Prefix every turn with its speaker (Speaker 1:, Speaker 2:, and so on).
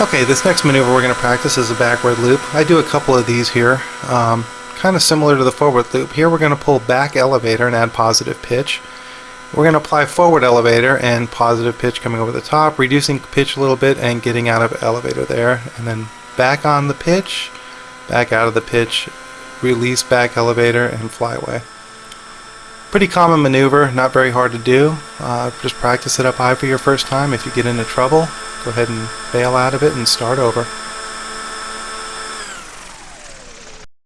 Speaker 1: Okay, this next maneuver we're going to practice is a backward loop. I do a couple of these here, um, kind of similar to the forward loop. Here we're going to pull back elevator and add positive pitch. We're going to apply forward elevator and positive pitch coming over the top, reducing pitch a little bit and getting out of elevator there, and then back on the pitch, back out of the pitch, release back elevator and fly away. Pretty common maneuver, not very hard to do. Uh, just practice it up high for your first time. If you get into trouble, go ahead and bail out of it and start over.